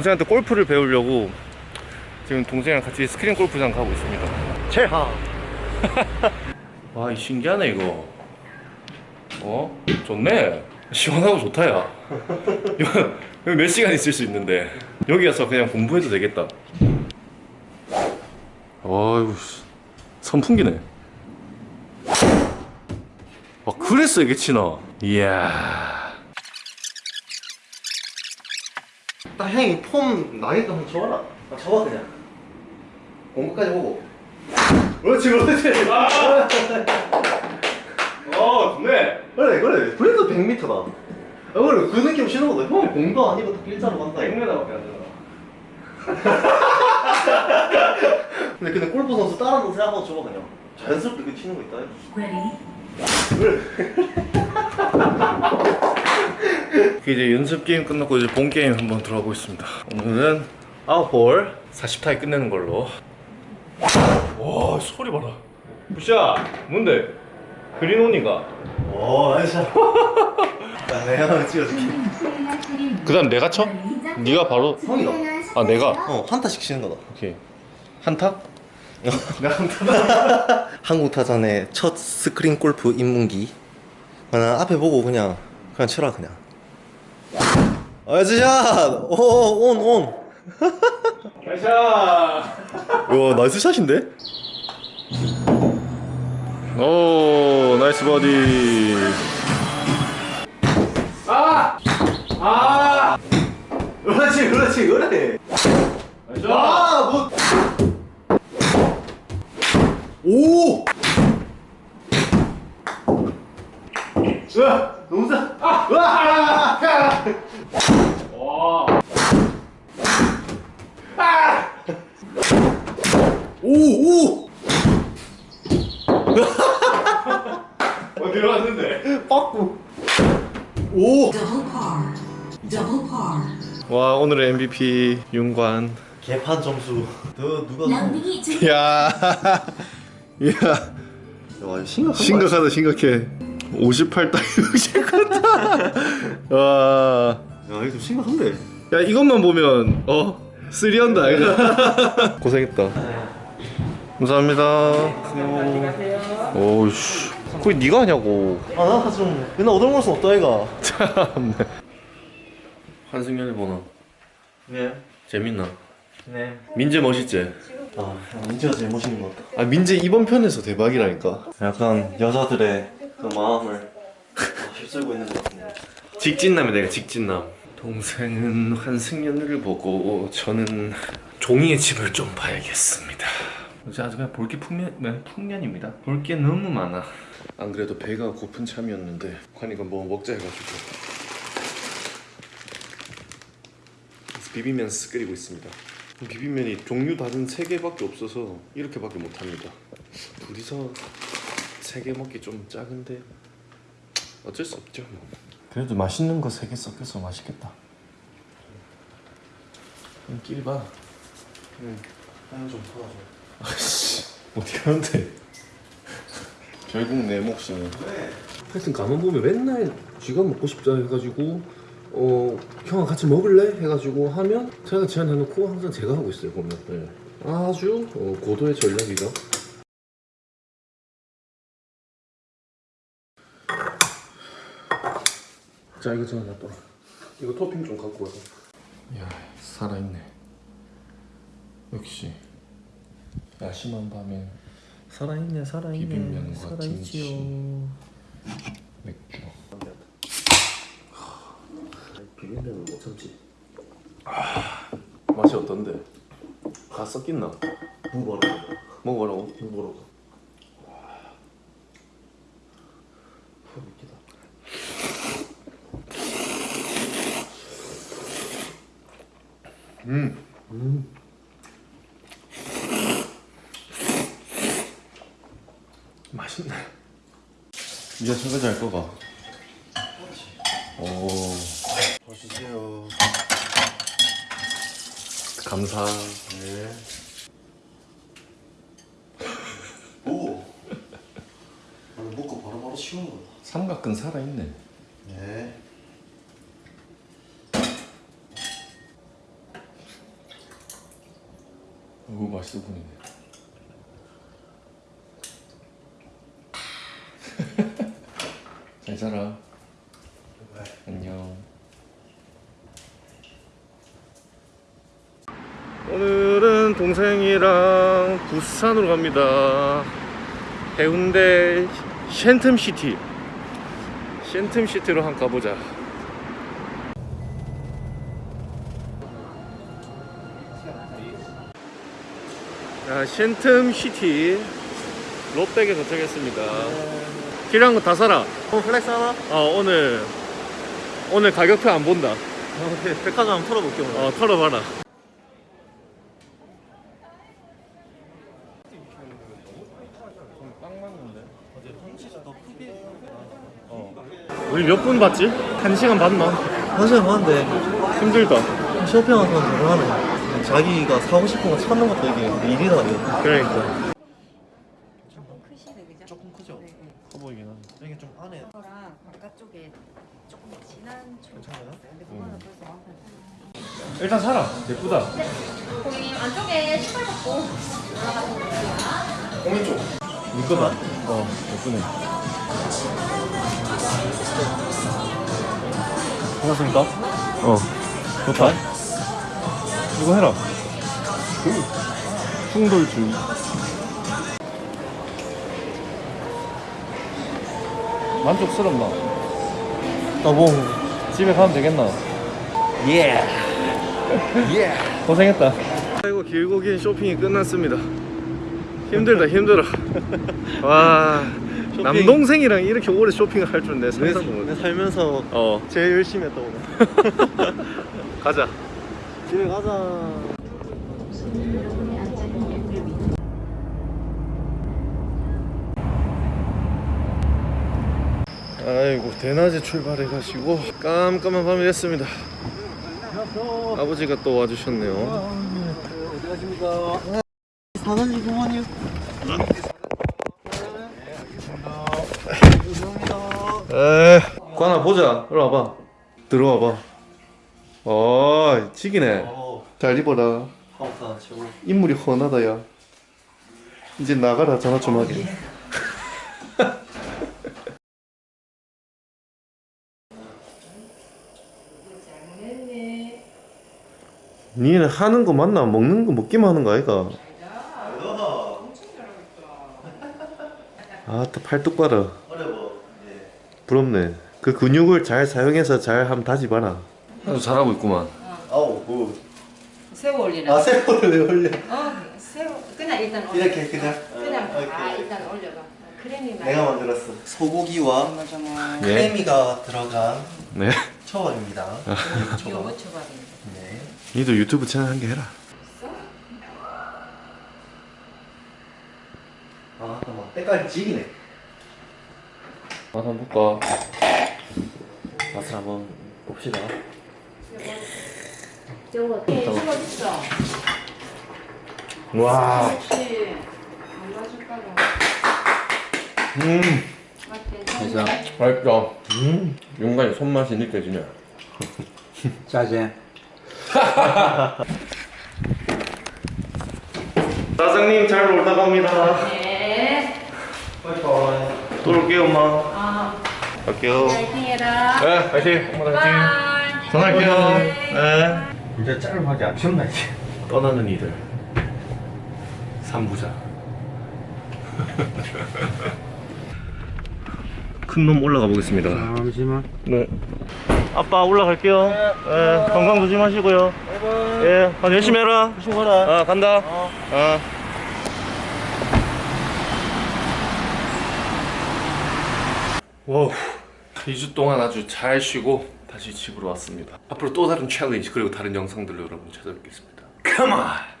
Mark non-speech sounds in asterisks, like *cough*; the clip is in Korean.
동생한테 골프를 배우려고 지금 동생이랑 같이 스크린 골프장 가고 있습니다. 최하 *laughs* 와, 이 신기하네 이거. 어? 좋네. 시원하고 좋다 야. 여기 몇 시간 있을 수 있는데 여기 가서 그냥 공부해도 되겠다. 씨. 선풍기네. 와 그랬어 이게 치나. 이야. 딱 형이 폼 나게끔 한번 줘봐라. 아, 줘봐 그냥. 공부까지 보고. 그렇지 그렇지. *laughs* 어 좋네. 그래 그래. 그래도 100m다. 아, 그래 그 느낌 신호거든 형이 공도 아니고 딱 일자로 간다. 이거. 100m밖에 안 되나. 근데 근데 골프 선수 다른 거 생각하고 줘봐 그냥. 자연스럽게 그 치는 거 있다. 그 *laughs* 이제 연습 게임 끝났고 이제 본 게임 한번 들어가 보겠습니다. 오늘은 아웃볼 40타에 끝내는 걸로. 와 소리 봐라. 부샤 뭔데? green on이가. 오 nice 야 내가 찍어줄게 그 다음 내가 쳐? 네가 바로. 형이다 아 내가. 어 한타씩 치는 거다 오케이. 한타? *laughs* *laughs* 한국 타잔의 첫 스크린 골프 입문기 그냥 앞에 보고 그냥 그냥 쳐라 그냥 nice shot! 오 on on 가자. 와 nice shot인데? 오 nice birdie. 그렇지 그렇지 그래 nice. 아 뭐 오! 으아! 너무 세! 아! 으아! 와. 오! 오! *laughs* 어 들어갔는데. 빠꾸 오! 와 오늘의 MVP 윤관. 개판 점수 너 누가 *laughs* 야. 야. 거 심각하다 심각해 58 따위 69다 *laughs* 와. 아니야? 야 이거 좀 심각한데? 야 이것만 보면 어? 쓰리한다. 이거 *laughs* 고생했다. 감사합니다. 오우씨. 거기 네가 하냐고. 아나 좀 맨날 얻어먹을 순 없다 이가. 참네 한승연이 보나 네. 재밌나? 네. 민재 멋있지? 아 민지가 제일 멋있는 것 같다. 아 민재 이번 편에서 대박이라니까. 약간 여자들의 그 마음을 *laughs* 휩쓸고 있는 것 같은데. 직진남이 내가 직진남. 동생은 환승연을 보고 저는 종이의 집을 좀 봐야겠습니다. 이제 아주 그냥 볼 게 풍년, 네, 풍년입니다. 볼 게 너무 많아. 안 그래도 배가 고픈 참이었는데 관이가 뭐 먹자 해가지고 비빔면스 끓이고 있습니다. 비빔면이 종류 다른 세 개밖에 없어서 이렇게밖에 못합니다. 둘이서 세 개 먹기 좀 작은데 어쩔 수 없죠 뭐. 그래도 맛있는 거 세 개 섞여서 맛있겠다 끼리 봐. 하나 좀 풀어줘 아씨 어디 가는데? 결국 내 몫이네. 하여튼 가만 보면 맨날 쥐가 먹고 싶다 해가지고 어 형아 같이 먹을래 해가지고 하면 제가 제안해놓고 항상 제가 하고 있어요 보면. 네. 아주 어, 고도의 전략이죠. 자 이거 전화 놔둬라. 이거 토핑 좀 갖고 와서. 야 살아있네. 역시 야심한 밤에 살아있네 살아있네 비빔면과 살아있지요 맥주. 비빔면은 못 참지 맛이 어떤데? 다 섞였나? 뭐라고 먹어보라고? 누구 뭐라고 웃기다 음. 맛있네. 이제 설거지 할 거가. 오, 보시세요 감사. 네. *laughs* 오. 먹고 바로바로 치우는 거다. 삼각근 살아있네. 네. 오 맛있어 보이네. 잘 자라. 안녕. 오늘은 동생이랑 부산으로 갑니다. 해운대 쉔텀시티. 쉔텀시티로 한번 가보자 자, 센텀시티 롯백에 도착했습니다. 필요한 거 다 사라. 어 flex 하나? 어 오늘 오늘 가격표 안 본다. 오케이. 백화점 한번 털어볼게 오늘. 어 털어봐라. 우리 몇 분 봤지? 한 시간 봤나? 사실 봤는데. 힘들다. 쇼핑하는 사람 대단하네 자기가 사고 싶은 거 찾는 것도 이게 일이다 이거 그러니까. 크시네 그죠? 조금 크죠? 네, 네. 커 보이긴 하네. 이게 좀 안에 거랑 바깥쪽에 조금 진한 초 괜찮아요? 근데 그거는 벌써 완판 일단 사라. 예쁘다. 거기 안쪽에 신발 벗고 홍이 쪽. 이거다. 어 예쁘네. 괜찮습니까? 어. 좋다 이거 해라 충돌주의 만족스럽나? 나봉 집에 가면 되겠나? 예! 예! *laughs* 고생했다 아이고 길고 긴 쇼핑이 끝났습니다 힘들다 힘들어 *laughs* 와 쇼핑. 남동생이랑 이렇게 오래 쇼핑을 할 줄은 내 상상도 내 못해 살면서 어 제일 열심히 했다 오늘 *laughs* 가자 집에 가자. 아이고 대낮에 출발해가지고 깜깜한 밤이 됐습니다. 아버지가 또 와주셨네요. 어디 가십니까? 사단지 부모님 에 관아 보자. 일로 와봐. 들어와봐 어 지기네. 어 잘 입어라. 하우사 최고 인물이 훤하다 야. 이제 나가라 전화 좀 하게. *laughs* 니는 하는 거 맞나? 먹는 거 먹기만 하는 거 아이가? 아따 팔뚝 봐라. 어려워. 부럽네. 그 근육을 잘 사용해서 잘 한번 다지봐라 아주 잘하고 있구만. 아우 good 새우 올리나? 아, 왜 올려? 어 새우 그냥 일단 올려. 이렇게 그냥? 그냥 어, 다 오케이. 일단 올려봐. 크래미 많이 내가 만들었어. 소고기와 예. 크래미가 들어간 네. 초밥입니다. *laughs* 이거 초밥. 무쳐밥인데? 네. 니도 유튜브 채널 한 개 해라. 아 잠깐만 때깔이 지기네. 맛 한번 볼까? 맛을 한번 봅시다 네, 저거 있어 와 혹시 안 음, 맛있겠어? 맛있다. 음, 윤관이 손맛이 느껴지네. *laughs* 짜잔. *laughs* 사장님 잘 놀다 갑니다. 네또 올게요, 엄마. 아, 갈게요. 파이팅 해라 네, 파이팅. 엄마 파이팅. 전화할게요. 네. 이제 안 피웠나 이제. 떠나는 이들. 삼부자. 큰 놈 올라가 보겠습니다. 잠시만. 네. 아빠 올라갈게요. 네. 건강 조심하시고요. 예, 아, 열심히 해라. 조심 가라 아, 간다. 어. 아. wow. 2주 동안 아주 잘 쉬고 다시 집으로 왔습니다. 앞으로 또 다른 challenge 그리고 다른 영상들로 여러분 찾아뵙겠습니다. Come on!